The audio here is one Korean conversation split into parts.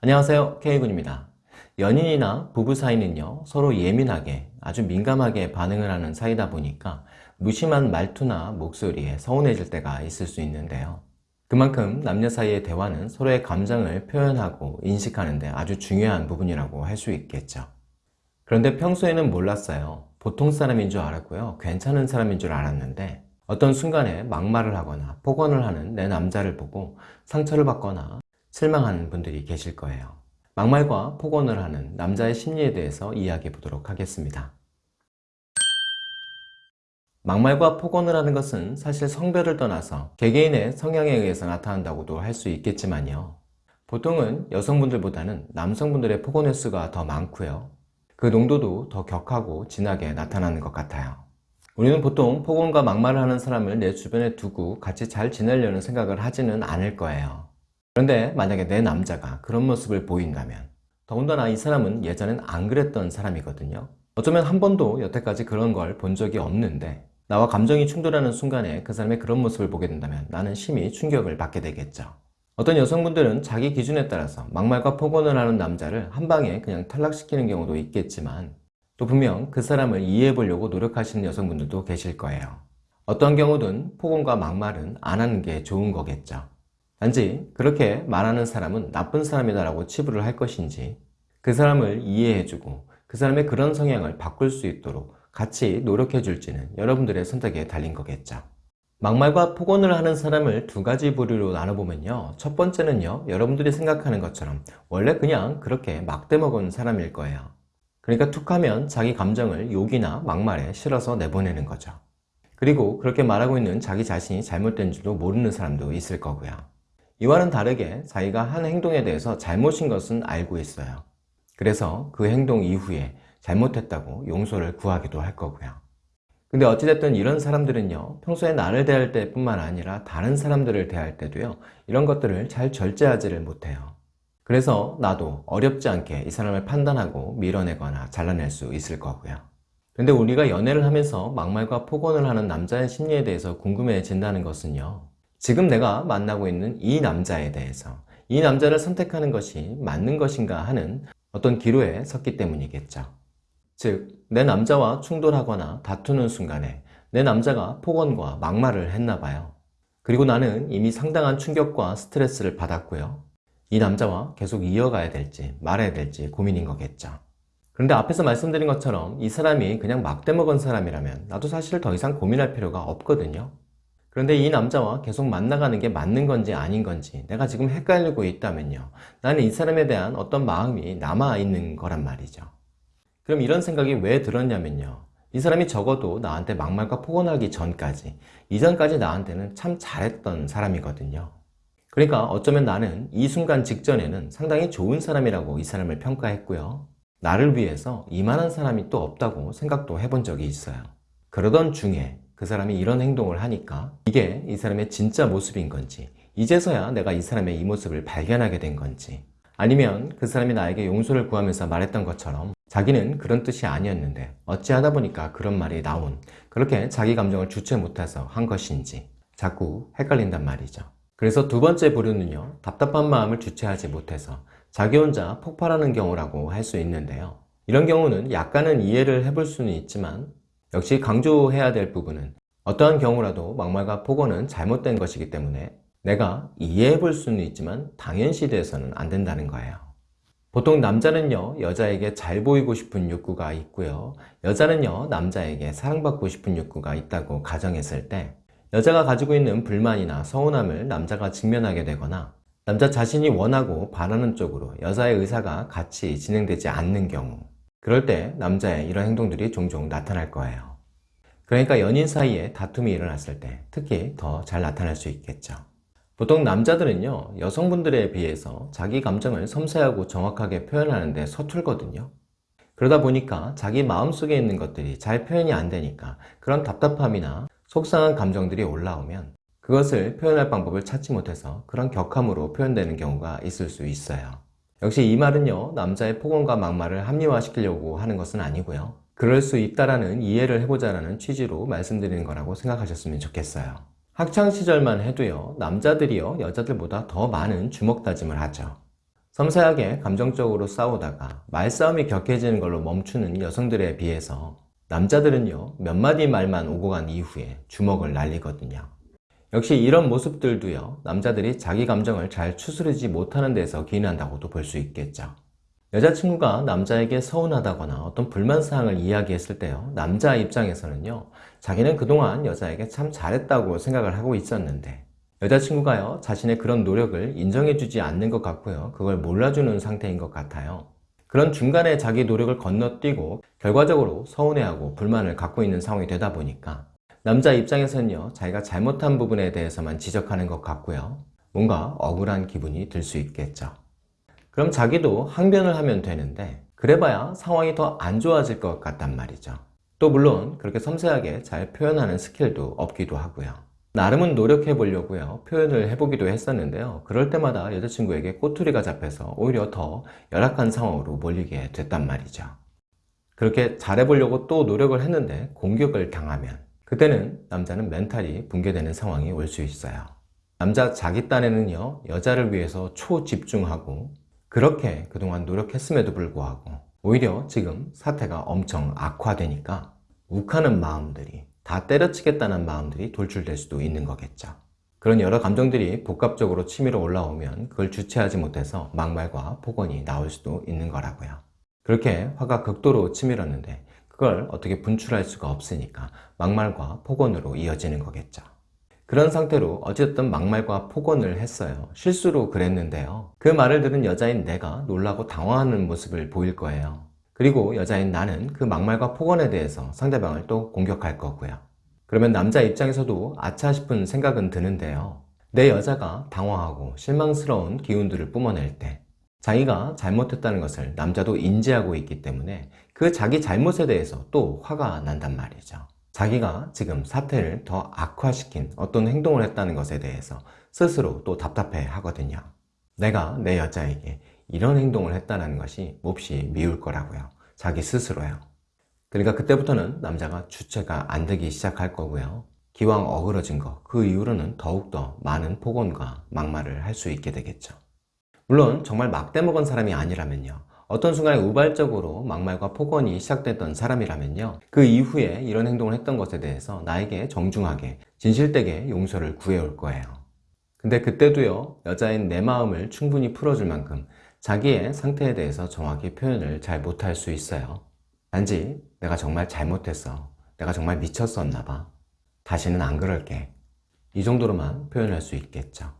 안녕하세요. K군입니다. 연인이나 부부 사이는요 서로 예민하게 아주 민감하게 반응을 하는 사이다 보니까 무심한 말투나 목소리에 서운해질 때가 있을 수 있는데요. 그만큼 남녀 사이의 대화는 서로의 감정을 표현하고 인식하는 데 아주 중요한 부분이라고 할 수 있겠죠. 그런데 평소에는 몰랐어요. 보통 사람인 줄 알았고요. 괜찮은 사람인 줄 알았는데 어떤 순간에 막말을 하거나 폭언을 하는 내 남자를 보고 상처를 받거나 실망하는 분들이 계실 거예요. 막말과 폭언을 하는 남자의 심리에 대해서 이야기해 보도록 하겠습니다. 막말과 폭언을 하는 것은 사실 성별을 떠나서 개개인의 성향에 의해서 나타난다고도 할 수 있겠지만요. 보통은 여성분들보다는 남성분들의 폭언 횟수가 더 많고요. 그 농도도 더 격하고 진하게 나타나는 것 같아요. 우리는 보통 폭언과 막말을 하는 사람을 내 주변에 두고 같이 잘 지내려는 생각을 하지는 않을 거예요 그런데 만약에 내 남자가 그런 모습을 보인다면 더군다나 이 사람은 예전엔 안 그랬던 사람이거든요. 어쩌면 한 번도 여태까지 그런 걸 본 적이 없는데 나와 감정이 충돌하는 순간에 그 사람의 그런 모습을 보게 된다면 나는 심히 충격을 받게 되겠죠. 어떤 여성분들은 자기 기준에 따라서 막말과 폭언을 하는 남자를 한 방에 그냥 탈락시키는 경우도 있겠지만 또 분명 그 사람을 이해해 보려고 노력하시는 여성분들도 계실 거예요. 어떤 경우든 폭언과 막말은 안 하는 게 좋은 거겠죠 단지 그렇게 말하는 사람은 나쁜 사람이다 라고 치부를 할 것인지 그 사람을 이해해주고 그 사람의 그런 성향을 바꿀 수 있도록 같이 노력해 줄지는 여러분들의 선택에 달린 거겠죠. 막말과 폭언을 하는 사람을 두 가지 부류로 나눠보면요. 첫 번째는요. 여러분들이 생각하는 것처럼 원래 그냥 그렇게 막대먹은 사람일 거예요. 그러니까 툭하면 자기 감정을 욕이나 막말에 실어서 내보내는 거죠. 그리고 그렇게 말하고 있는 자기 자신이 잘못된 줄도 모르는 사람도 있을 거고요 이와는 다르게 자기가 한 행동에 대해서 잘못인 것은 알고 있어요. 그래서 그 행동 이후에 잘못했다고 용서를 구하기도 할 거고요. 근데 어찌됐든 이런 사람들은요 평소에 나를 대할 때 뿐만 아니라 다른 사람들을 대할 때도요 이런 것들을 잘 절제하지를 못해요. 그래서 나도 어렵지 않게 이 사람을 판단하고 밀어내거나 잘라낼 수 있을 거고요. 근데 우리가 연애를 하면서 막말과 폭언을 하는 남자의 심리에 대해서 궁금해진다는 것은요 지금 내가 만나고 있는 이 남자에 대해서 이 남자를 선택하는 것이 맞는 것인가 하는 어떤 기로에 섰기 때문이겠죠. 즉, 내 남자와 충돌하거나 다투는 순간에 내 남자가 폭언과 막말을 했나 봐요. 그리고 나는 이미 상당한 충격과 스트레스를 받았고요. 이 남자와 계속 이어가야 될지 말아야 될지 고민인 거겠죠. 그런데 앞에서 말씀드린 것처럼 이 사람이 그냥 막대먹은 사람이라면 나도 사실 더 이상 고민할 필요가 없거든요. 그런데 이 남자와 계속 만나가는 게 맞는 건지 아닌 건지 내가 지금 헷갈리고 있다면요. 나는 이 사람에 대한 어떤 마음이 남아있는 거란 말이죠. 그럼 이런 생각이 왜 들었냐면요. 이 사람이 적어도 나한테 막말과 폭언하기 전까지 이전까지 나한테는 참 잘했던 사람이거든요. 그러니까 어쩌면 나는 이 순간 직전에는 상당히 좋은 사람이라고 이 사람을 평가했고요. 나를 위해서 이만한 사람이 또 없다고 생각도 해본 적이 있어요. 그러던 중에 그 사람이 이런 행동을 하니까 이게 이 사람의 진짜 모습인 건지 이제서야 내가 이 사람의 이 모습을 발견하게 된 건지 아니면 그 사람이 나에게 용서를 구하면서 말했던 것처럼 자기는 그런 뜻이 아니었는데 어찌하다 보니까 그런 말이 나온 그렇게 자기 감정을 주체 못해서 한 것인지 자꾸 헷갈린단 말이죠. 그래서 두 번째 부류는요 답답한 마음을 주체하지 못해서 자기 혼자 폭발하는 경우라고 할 수 있는데요. 이런 경우는 약간은 이해를 해볼 수는 있지만 역시 강조해야 될 부분은 어떠한 경우라도 막말과 폭언은 잘못된 것이기 때문에 내가 이해해 볼 수는 있지만 당연시돼서는 안 된다는 거예요. 보통 남자는요 여자에게 잘 보이고 싶은 욕구가 있고요 여자는요 남자에게 사랑받고 싶은 욕구가 있다고 가정했을 때 여자가 가지고 있는 불만이나 서운함을 남자가 직면하게 되거나 남자 자신이 원하고 바라는 쪽으로 여자의 의사가 같이 진행되지 않는 경우 그럴 때 남자의 이런 행동들이 종종 나타날 거예요. 그러니까 연인 사이에 다툼이 일어났을 때 특히 더 잘 나타날 수 있겠죠. 보통 남자들은요 여성분들에 비해서 자기 감정을 섬세하고 정확하게 표현하는데 서툴거든요. 그러다 보니까 자기 마음속에 있는 것들이 잘 표현이 안 되니까 그런 답답함이나 속상한 감정들이 올라오면 그것을 표현할 방법을 찾지 못해서 그런 격함으로 표현되는 경우가 있을 수 있어요. 역시 이 말은요 남자의 폭언과 막말을 합리화시키려고 하는 것은 아니고요. 그럴 수 있다라는 이해를 해보자라는 취지로 말씀드리는 거라고 생각하셨으면 좋겠어요. 학창시절만 해도요 남자들이요 여자들보다 더 많은 주먹다짐을 하죠. 섬세하게 감정적으로 싸우다가 말싸움이 격해지는 걸로 멈추는 여성들에 비해서 남자들은요 몇 마디 말만 오고 간 이후에 주먹을 날리거든요 역시 이런 모습들도요 남자들이 자기 감정을 잘 추스르지 못하는 데서 기인한다고도 볼 수 있겠죠. 여자친구가 남자에게 서운하다거나 어떤 불만사항을 이야기했을 때요 남자 입장에서는요 자기는 그동안 여자에게 참 잘했다고 생각을 하고 있었는데 여자친구가요 자신의 그런 노력을 인정해주지 않는 것 같고요 그걸 몰라주는 상태인 것 같아요. 그런 중간에 자기 노력을 건너뛰고 결과적으로 서운해하고 불만을 갖고 있는 상황이 되다 보니까 남자 입장에서는요 자기가 잘못한 부분에 대해서만 지적하는 것 같고요. 뭔가 억울한 기분이 들 수 있겠죠. 그럼 자기도 항변을 하면 되는데 그래봐야 상황이 더 안 좋아질 것 같단 말이죠. 또 물론 그렇게 섬세하게 잘 표현하는 스킬도 없기도 하고요. 나름은 노력해 보려고요 표현을 해보기도 했었는데요. 그럴 때마다 여자친구에게 꼬투리가 잡혀서 오히려 더 열악한 상황으로 몰리게 됐단 말이죠. 그렇게 잘해보려고 또 노력을 했는데 공격을 당하면 그때는 남자는 멘탈이 붕괴되는 상황이 올 수 있어요. 남자 자기 딴에는요 여자를 위해서 초집중하고 그렇게 그동안 노력했음에도 불구하고 오히려 지금 사태가 엄청 악화되니까 욱하는 마음들이 다 때려치겠다는 마음들이 돌출될 수도 있는 거겠죠. 그런 여러 감정들이 복합적으로 치밀어 올라오면 그걸 주체하지 못해서 막말과 폭언이 나올 수도 있는 거라고요. 그렇게 화가 극도로 치밀었는데 그걸 어떻게 분출할 수가 없으니까 막말과 폭언으로 이어지는 거겠죠. 그런 상태로 어쨌든 막말과 폭언을 했어요. 실수로 그랬는데요. 그 말을 들은 여자인 내가 놀라고 당황하는 모습을 보일 거예요. 그리고 여자인 나는 그 막말과 폭언에 대해서 상대방을 또 공격할 거고요. 그러면 남자 입장에서도 아차 싶은 생각은 드는데요. 내 여자가 당황하고 실망스러운 기운들을 뿜어낼 때 자기가 잘못했다는 것을 남자도 인지하고 있기 때문에 그 자기 잘못에 대해서 또 화가 난단 말이죠. 자기가 지금 사태를 더 악화시킨 어떤 행동을 했다는 것에 대해서 스스로 또 답답해 하거든요. 내가 내 여자에게 이런 행동을 했다는 것이 몹시 미울 거라고요. 자기 스스로요. 그러니까 그때부터는 남자가 주체가 안 되기 시작할 거고요. 기왕 어그러진 거 그 이후로는 더욱더 많은 폭언과 막말을 할 수 있게 되겠죠. 물론 정말 막대 먹은 사람이 아니라면요 어떤 순간에 우발적으로 막말과 폭언이 시작됐던 사람이라면요. 그 이후에 이런 행동을 했던 것에 대해서 나에게 정중하게 진실되게 용서를 구해올 거예요. 근데 그때도요 여자인 내 마음을 충분히 풀어줄 만큼 자기의 상태에 대해서 정확히 표현을 잘 못할 수 있어요. 단지 내가 정말 잘못했어. 내가 정말 미쳤었나 봐. 다시는 안 그럴게. 이 정도로만 표현할 수 있겠죠.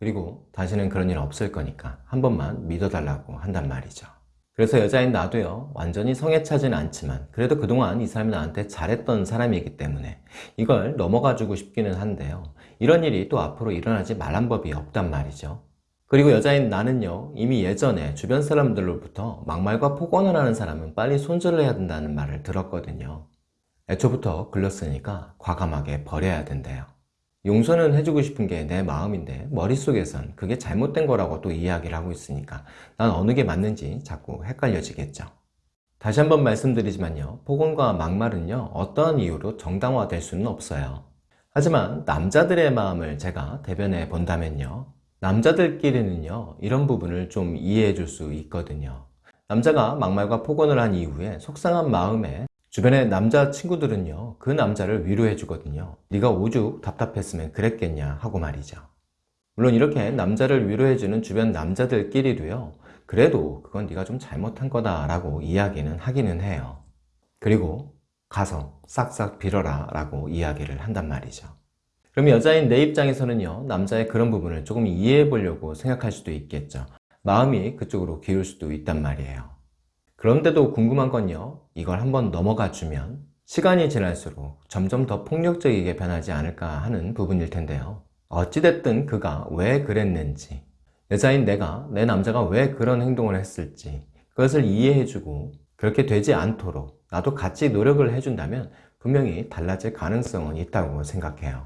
그리고 다시는 그런 일 없을 거니까 한 번만 믿어달라고 한단 말이죠 그래서 여자인 나도요 완전히 성에 차진 않지만 그래도 그동안 이 사람이 나한테 잘했던 사람이기 때문에 이걸 넘어가 주고 싶기는 한데요. 이런 일이 또 앞으로 일어나지 말란 법이 없단 말이죠. 그리고 여자인 나는요 이미 예전에 주변 사람들로부터 막말과 폭언을 하는 사람은 빨리 손절을 해야 된다는 말을 들었거든요. 애초부터 글렀으니까 과감하게 버려야 된대요 용서는 해주고 싶은 게 내 마음인데 머릿속에선 그게 잘못된 거라고 또 이야기를 하고 있으니까 난 어느 게 맞는지 자꾸 헷갈려지겠죠. 다시 한번 말씀드리지만요. 폭언과 막말은요 어떠한 이유로 정당화될 수는 없어요. 하지만 남자들의 마음을 제가 대변해 본다면요 남자들끼리는요 이런 부분을 좀 이해해 줄 수 있거든요. 남자가 막말과 폭언을 한 이후에 속상한 마음에 주변의 남자 친구들은요 그 남자를 위로해 주거든요 네가 오죽 답답했으면 그랬겠냐? 하고 말이죠. 물론 이렇게 남자를 위로해 주는 주변 남자들끼리도요 그래도 그건 네가 좀 잘못한 거다 라고 이야기는 하기는 해요. 그리고 가서 싹싹 빌어라 라고 이야기를 한단 말이죠. 그럼 여자인 내 입장에서는요 남자의 그런 부분을 조금 이해해 보려고 생각할 수도 있겠죠. 마음이 그쪽으로 기울 수도 있단 말이에요 그런데도 궁금한 건요. 이걸 한번 넘어가 주면 시간이 지날수록 점점 더 폭력적이게 변하지 않을까 하는 부분일 텐데요. 어찌됐든 그가 왜 그랬는지 여자인 내가 내 남자가 왜 그런 행동을 했을지 그것을 이해해주고 그렇게 되지 않도록 나도 같이 노력을 해준다면 분명히 달라질 가능성은 있다고 생각해요.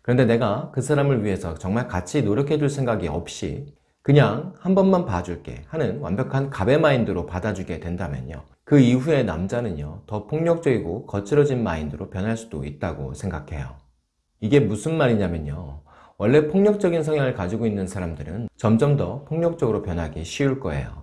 그런데 내가 그 사람을 위해서 정말 같이 노력해 줄 생각이 없이 그냥 한 번만 봐줄게 하는 완벽한 갑의 마인드로 받아주게 된다면요 그 이후에 남자는요 더 폭력적이고 거칠어진 마인드로 변할 수도 있다고 생각해요 이게 무슨 말이냐면요 원래 폭력적인 성향을 가지고 있는 사람들은 점점 더 폭력적으로 변하기 쉬울 거예요.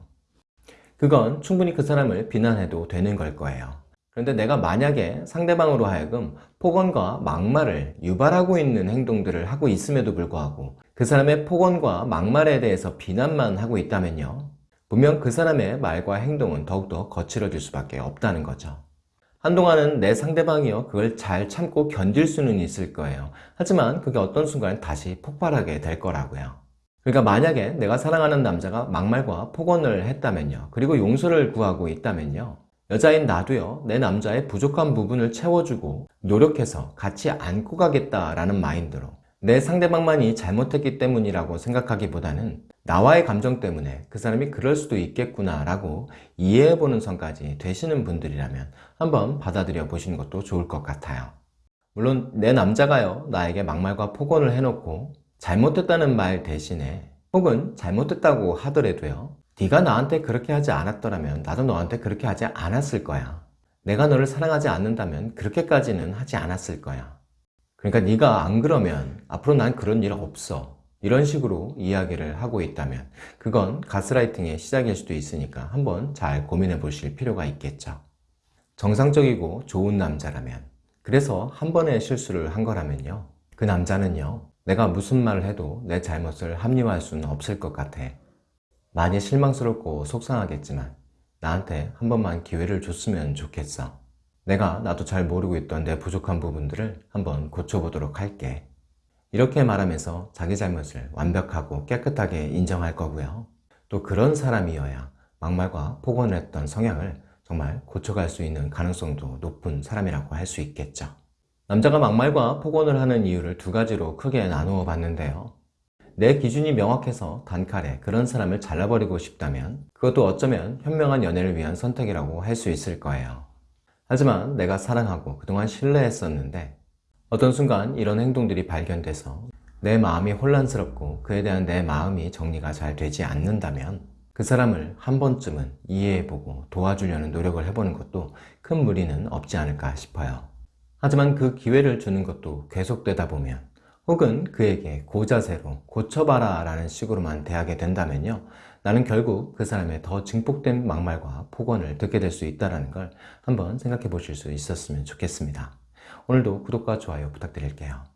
그건 충분히 그 사람을 비난해도 되는 걸 거예요. 그런데 내가 만약에 상대방으로 하여금 폭언과 막말을 유발하고 있는 행동들을 하고 있음에도 불구하고 그 사람의 폭언과 막말에 대해서 비난만 하고 있다면요. 분명 그 사람의 말과 행동은 더욱더 거칠어질 수밖에 없다는 거죠. 한동안은 내 상대방이요. 그걸 잘 참고 견딜 수는 있을 거예요. 하지만 그게 어떤 순간 다시 폭발하게 될 거라고요. 그러니까 만약에 내가 사랑하는 남자가 막말과 폭언을 했다면요. 그리고 용서를 구하고 있다면요. 여자인 나도요. 내 남자의 부족한 부분을 채워주고 노력해서 같이 안고 가겠다라는 마인드로 내 상대방만이 잘못했기 때문이라고 생각하기보다는 나와의 감정 때문에 그 사람이 그럴 수도 있겠구나 라고 이해해보는 선까지 되시는 분들이라면 한번 받아들여 보시는 것도 좋을 것 같아요. 물론 내 남자가요 나에게 막말과 폭언을 해놓고 잘못했다는 말 대신에 혹은 잘못했다고 하더라도요 네가 나한테 그렇게 하지 않았더라면 나도 너한테 그렇게 하지 않았을 거야. 내가 너를 사랑하지 않는다면 그렇게까지는 하지 않았을 거야 그러니까 네가 안 그러면 앞으로 난 그런 일 없어. 이런 식으로 이야기를 하고 있다면 그건 가스라이팅의 시작일 수도 있으니까 한번 잘 고민해 보실 필요가 있겠죠. 정상적이고 좋은 남자라면. 그래서 한 번의 실수를 한 거라면요. 그 남자는요 내가 무슨 말을 해도 내 잘못을 합리화할 수는 없을 것 같아. 많이 실망스럽고 속상하겠지만 나한테 한 번만 기회를 줬으면 좋겠어 내가 나도 잘 모르고 있던 내 부족한 부분들을 한번 고쳐보도록 할게. 이렇게 말하면서 자기 잘못을 완벽하고 깨끗하게 인정할 거고요. 또 그런 사람이어야 막말과 폭언을 했던 성향을 정말 고쳐갈 수 있는 가능성도 높은 사람이라고 할 수 있겠죠. 남자가 막말과 폭언을 하는 이유를 두 가지로 크게 나누어 봤는데요. 내 기준이 명확해서 단칼에 그런 사람을 잘라버리고 싶다면 그것도 어쩌면 현명한 연애를 위한 선택이라고 할 수 있을 거예요 하지만 내가 사랑하고 그동안 신뢰했었는데 어떤 순간 이런 행동들이 발견돼서 내 마음이 혼란스럽고 그에 대한 내 마음이 정리가 잘 되지 않는다면 그 사람을 한 번쯤은 이해해보고 도와주려는 노력을 해보는 것도 큰 무리는 없지 않을까 싶어요. 하지만 그 기회를 주는 것도 계속되다 보면 혹은 그에게 고자세로 고쳐봐라 라는 식으로만 대하게 된다면요 나는 결국 그 사람의 더 증폭된 막말과 폭언을 듣게 될 수 있다는 걸 한번 생각해 보실 수 있었으면 좋겠습니다. 오늘도 구독과 좋아요 부탁드릴게요